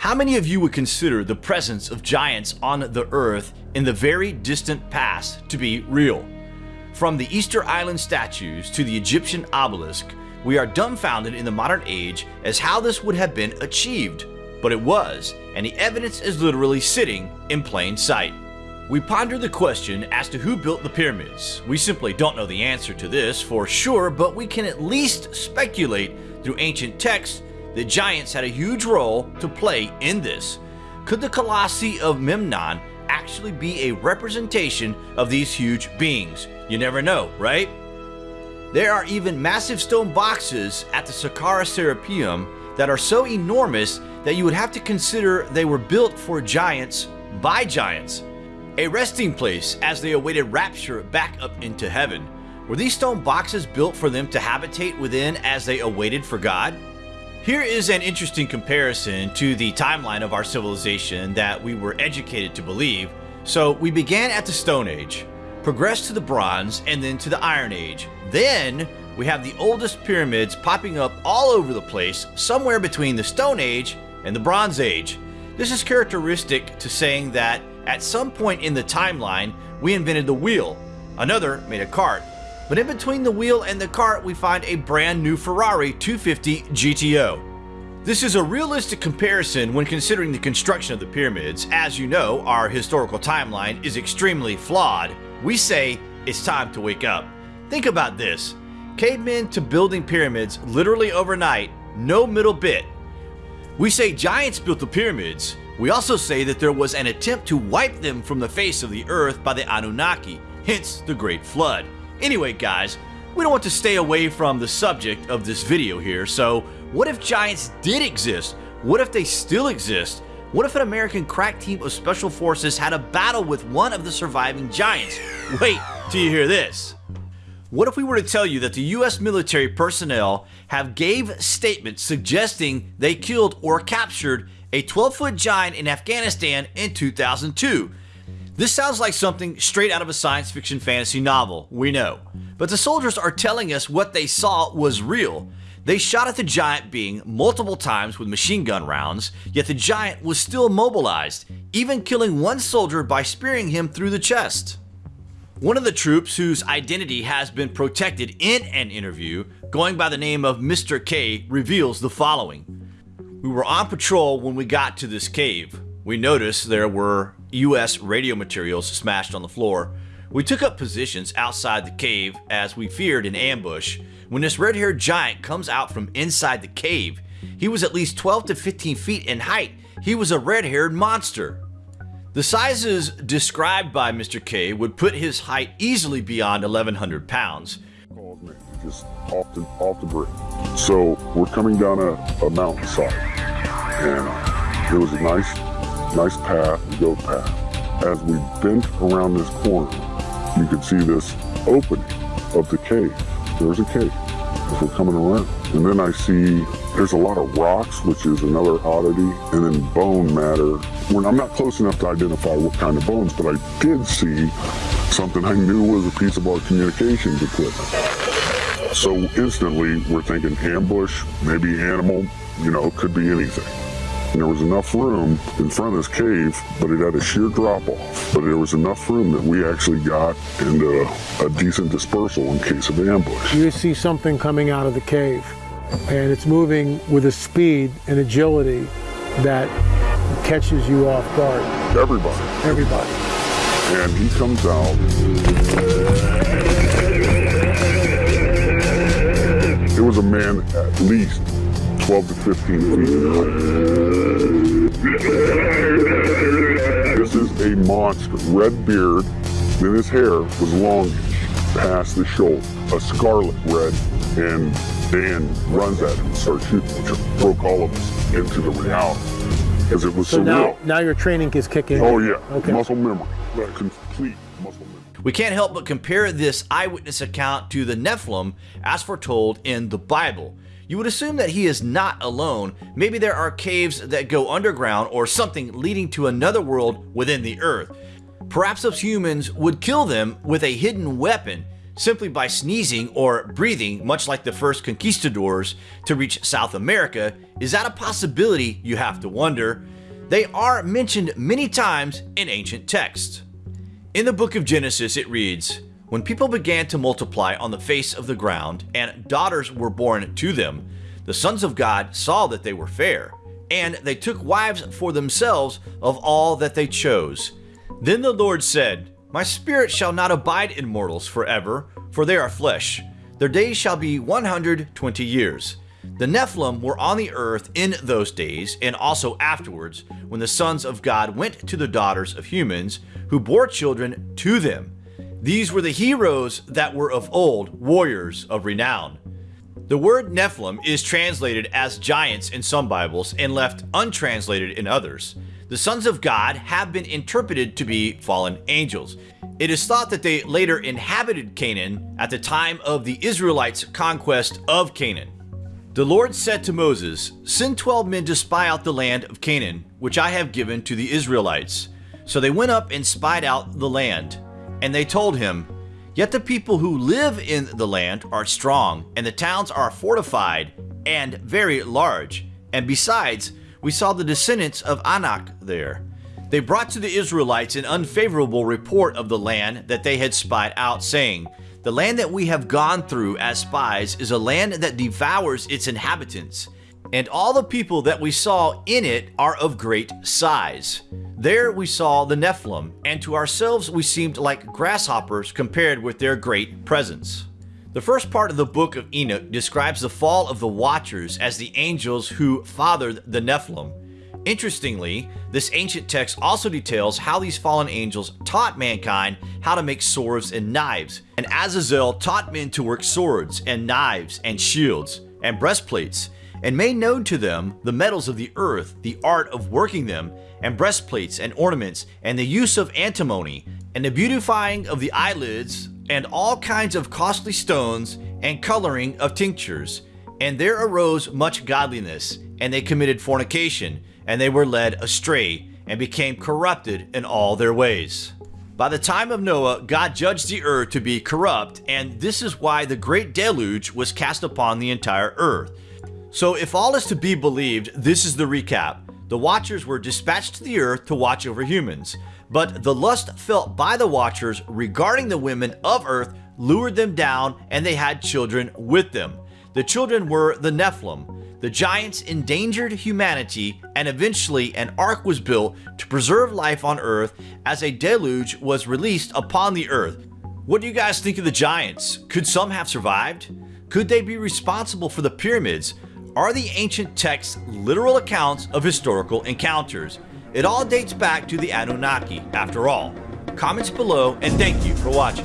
How many of you would consider the presence of giants on the earth in the very distant past to be real? From the Easter Island statues to the Egyptian obelisk, we are dumbfounded in the modern age as how this would have been achieved. But it was, and the evidence is literally sitting in plain sight. We ponder the question as to who built the pyramids. We simply don't know the answer to this for sure, but we can at least speculate through ancient texts the giants had a huge role to play in this. Could the Colossi of Memnon actually be a representation of these huge beings? You never know, right? There are even massive stone boxes at the Saqqara Serapeum that are so enormous that you would have to consider they were built for giants by giants. A resting place as they awaited rapture back up into heaven. Were these stone boxes built for them to habitate within as they awaited for God? Here is an interesting comparison to the timeline of our civilization that we were educated to believe. So we began at the Stone Age, progressed to the Bronze, and then to the Iron Age. Then we have the oldest pyramids popping up all over the place, somewhere between the Stone Age and the Bronze Age. This is characteristic to saying that at some point in the timeline, we invented the wheel. Another made a cart. But in between the wheel and the cart, we find a brand new Ferrari 250 GTO. This is a realistic comparison when considering the construction of the pyramids. As you know, our historical timeline is extremely flawed. We say it's time to wake up. Think about this. Cavemen to building pyramids literally overnight, no middle bit. We say giants built the pyramids. We also say that there was an attempt to wipe them from the face of the earth by the Anunnaki, hence the Great Flood. Anyway guys, we don't want to stay away from the subject of this video here, so what if giants did exist? What if they still exist? What if an American crack team of special forces had a battle with one of the surviving giants? Wait till you hear this. What if we were to tell you that the US military personnel have gave statements suggesting they killed or captured a 12-foot giant in Afghanistan in 2002? This sounds like something straight out of a science fiction fantasy novel, we know. But the soldiers are telling us what they saw was real. They shot at the giant being multiple times with machine gun rounds, yet the giant was still mobilized, even killing one soldier by spearing him through the chest. One of the troops whose identity has been protected in an interview, going by the name of Mr. K, reveals the following. We were on patrol when we got to this cave. We noticed there were US radio materials smashed on the floor. We took up positions outside the cave as we feared an ambush. When this red-haired giant comes out from inside the cave, he was at least 12 to 15 feet in height. He was a red-haired monster. The sizes described by Mr. K would put his height easily beyond 1100 pounds. Just off the, off the bridge. So we're coming down a, a mountainside and uh, it was a nice nice path, goat path. As we bent around this corner, you could see this opening of the cave. There's a cave as we're coming around. And then I see there's a lot of rocks, which is another oddity, and then bone matter. When I'm not close enough to identify what kind of bones, but I did see something I knew was a piece of our communications equipment. So instantly, we're thinking ambush, maybe animal, you know, could be anything. And there was enough room in front of this cave, but it had a sheer drop off. But there was enough room that we actually got into a decent dispersal in case of ambush. You see something coming out of the cave, and it's moving with a speed and agility that catches you off guard. Everybody. Everybody. And he comes out. It was a man at least 12 to 15 feet in height. This is a monster. Red beard, then his hair was long past the shoulder, a scarlet red, and Dan runs at him and starts shooting, which broke all of us into the reality. It was so surreal. now, now your training is kicking. Oh yeah, Okay. muscle memory, complete muscle memory. We can't help but compare this eyewitness account to the Nephilim as foretold in the Bible. You would assume that he is not alone. Maybe there are caves that go underground or something leading to another world within the earth. Perhaps those humans would kill them with a hidden weapon, simply by sneezing or breathing, much like the first conquistadors to reach South America, is that a possibility, you have to wonder? They are mentioned many times in ancient texts. In the book of Genesis, it reads, When people began to multiply on the face of the ground, and daughters were born to them, the sons of God saw that they were fair, and they took wives for themselves of all that they chose. Then the Lord said, My spirit shall not abide in mortals forever, for they are flesh. Their days shall be 120 years. The Nephilim were on the earth in those days, and also afterwards, when the sons of God went to the daughters of humans, who bore children to them. These were the heroes that were of old, warriors of renown. The word Nephilim is translated as giants in some Bibles and left untranslated in others. The sons of God have been interpreted to be fallen angels. It is thought that they later inhabited Canaan at the time of the Israelites' conquest of Canaan. The Lord said to Moses, Send twelve men to spy out the land of Canaan, which I have given to the Israelites. So they went up and spied out the land. And they told him, Yet the people who live in the land are strong, and the towns are fortified and very large. And besides, we saw the descendants of Anak there. They brought to the Israelites an unfavorable report of the land that they had spied out, saying, The land that we have gone through as spies is a land that devours its inhabitants, and all the people that we saw in it are of great size. There we saw the Nephilim, and to ourselves we seemed like grasshoppers compared with their great presence. The first part of the book of Enoch describes the fall of the Watchers as the angels who fathered the Nephilim. Interestingly, this ancient text also details how these fallen angels taught mankind how to make swords and knives, and Azazel taught men to work swords and knives and shields and breastplates, and made known to them the metals of the earth, the art of working them, and breastplates and ornaments, and the use of antimony, and the beautifying of the eyelids, and all kinds of costly stones, and coloring of tinctures. And there arose much godliness, and they committed fornication, and they were led astray, and became corrupted in all their ways. By the time of Noah, God judged the earth to be corrupt, and this is why the great deluge was cast upon the entire earth. So if all is to be believed, this is the recap. The Watchers were dispatched to the earth to watch over humans, but the lust felt by the Watchers regarding the women of earth lured them down and they had children with them. The children were the Nephilim. The giants endangered humanity and eventually an ark was built to preserve life on earth as a deluge was released upon the earth. What do you guys think of the giants? Could some have survived? Could they be responsible for the pyramids? Are the ancient texts literal accounts of historical encounters? It all dates back to the Anunnaki, after all. Comments below, and thank you for watching.